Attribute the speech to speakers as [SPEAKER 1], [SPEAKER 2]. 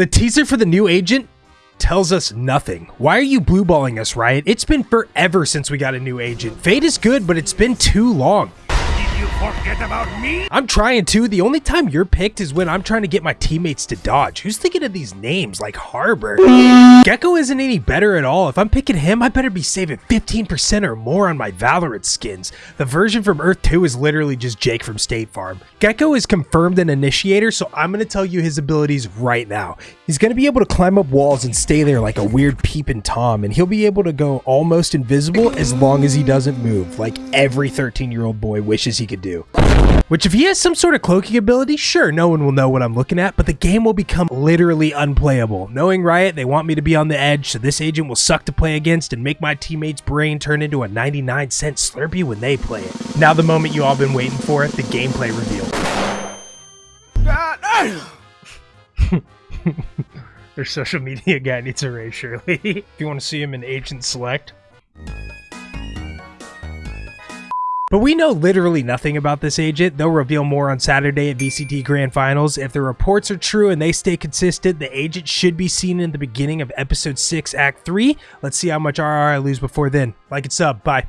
[SPEAKER 1] The teaser for the new agent tells us nothing. Why are you blueballing us, Riot? It's been forever since we got a new agent. Fade is good, but it's been too long.
[SPEAKER 2] Forget about me?
[SPEAKER 1] I'm trying to. The only time you're picked is when I'm trying to get my teammates to dodge. Who's thinking of these names like Harbor? Gekko isn't any better at all. If I'm picking him, I better be saving 15% or more on my Valorant skins. The version from Earth 2 is literally just Jake from State Farm. Gekko is confirmed an initiator, so I'm going to tell you his abilities right now. He's going to be able to climb up walls and stay there like a weird peeping Tom, and he'll be able to go almost invisible as long as he doesn't move, like every 13 year old boy wishes he could do. Which, if he has some sort of cloaking ability, sure, no one will know what I'm looking at, but the game will become literally unplayable. Knowing Riot, they want me to be on the edge, so this agent will suck to play against and make my teammates' brain turn into a 99 cent Slurpee when they play it. Now, the moment you all been waiting for, the gameplay reveal. Their social media guy needs a raise, surely. if you want to see him in Agent Select. But we know literally nothing about this agent. They'll reveal more on Saturday at VCT Grand Finals. If the reports are true and they stay consistent, the agent should be seen in the beginning of Episode 6, Act 3. Let's see how much RR I lose before then. Like and sub. Bye.